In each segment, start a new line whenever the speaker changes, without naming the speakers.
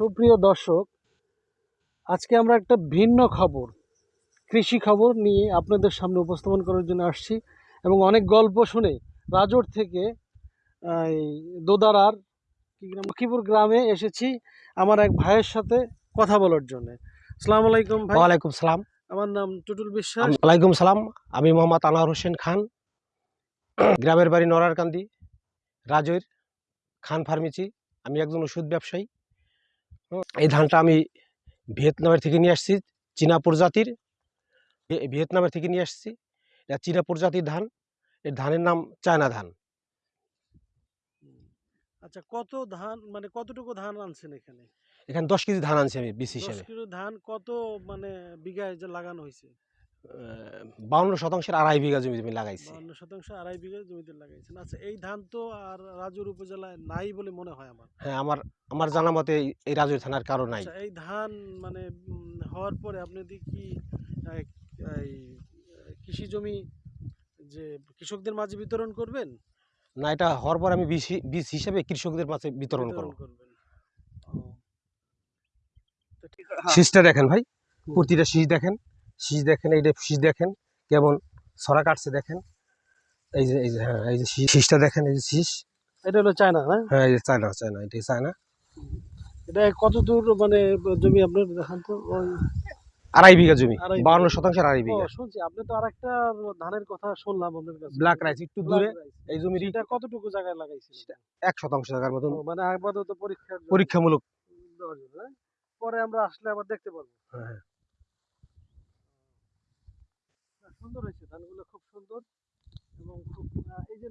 সুপ্রিয় দর্শক আজকে আমরা একটা ভিন্ন খবর কৃষি খবর নিয়ে আপনাদের সামনে উপস্থাপন করার জন্য আসছি এবং অনেক গল্প শুনে রাজোর থেকে দোদারার লক্ষ্মীপুর গ্রামে এসেছি আমার এক ভাইয়ের সাথে কথা বলার জন্য। আসসালামু আলাইকুম ভাই।
ওয়ালাইকুম সালাম।
আমার নাম টুটুল বিশ্বাস।
ওয়ালাইকুম সালাম। আমি মোহাম্মদ আনোয়ার হোসেন খান গ্রামের বাড়ি নরারকান্দি রাজৈর খান ফার্মেসি। আমি একজন ওষুধ ব্যবসায়ী। এই ধানটা আমি ভিয়েতনামের থেকে নিয়ে আসছি চীনা প্রজাতির। ভিয়েতনামের থেকে নিয়ে আসছি। এটা চীনা প্রজাতির ধান। এর ধানের নাম চায়না ধান।
আচ্ছা কত ধান মানে কতটুকু ধান আনছেন এখানে?
এখানে দশ কেজি ধান আনছি আমি বিশ হিসাবে।
ধান কত মানে বিঘায় যে লাগানো হয়েছে?
বাউন্ন শতাংশের আড়াই বিঘা জমি আমি লাগাইছি।
বাউন্ন শতাংশ আড়াই বিঘা জমিতে লাগাইছেন। আচ্ছা এই ধান তো আর রাজুর উপজেলায় নাই বলে মনে হয় আমার।
হ্যাঁ আমার আমার জানা মতে এই- রাজুর থানার কারও নাই।
আচ্ছা এই ধান মানে হওয়ার পরে আপনি দি কি এই কৃষি জমি যে কৃষকদের মাঝে বিতরণ করবেন?
না এটা হওয়ার পর আমি বীজ বীজ হিসেবে কৃষকদের মাঝে বিতরণ করব।
করবেন। তো ঠিক
শীষটা দেখেন ভাই প্রতিটা শীষ দেখেন। শীষ দেখেন এইটা শীষ দেখেন কেমন ছড়া কাটছে দেখেন। এই যে এই যে হ্যাঁ এই যে শীষটা দেখেন এই যে শীষ।
এটা হলো চায়না না?
হ্যাঁ এই যে চায়না চায়না এটা চায়না।
এটা কত দূর মানে জমি আপনার দেখান তো
আড়াই বিঘা জমি। বাউন্ন শতাংশের আড়াই বিঘা।
শুনছি আপনি তো আরেকটা ধানের কথা শুনলাম আপনার কাছে।
ব্ল্যাক রাইস একটু দূরে এই জমির
এটা কতটুকু জায়গায় লাগাইছিল
এক শতাংশ জায়গার মতন।
মানে আপাতত পরীক্ষার জন্য।
পরীক্ষামূলক।
হ্যাঁ? পরে আমরা আসলে আবার দেখতে পারব
হ্যাঁ।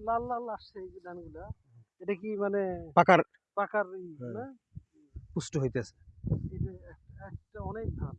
লাল লাল আসছে এই ধানগুলা এটা কি মানে
পাকার
পাকার
হ্যাঁ। পুষ্ট হইতেছে।
একটা অনেক ধান।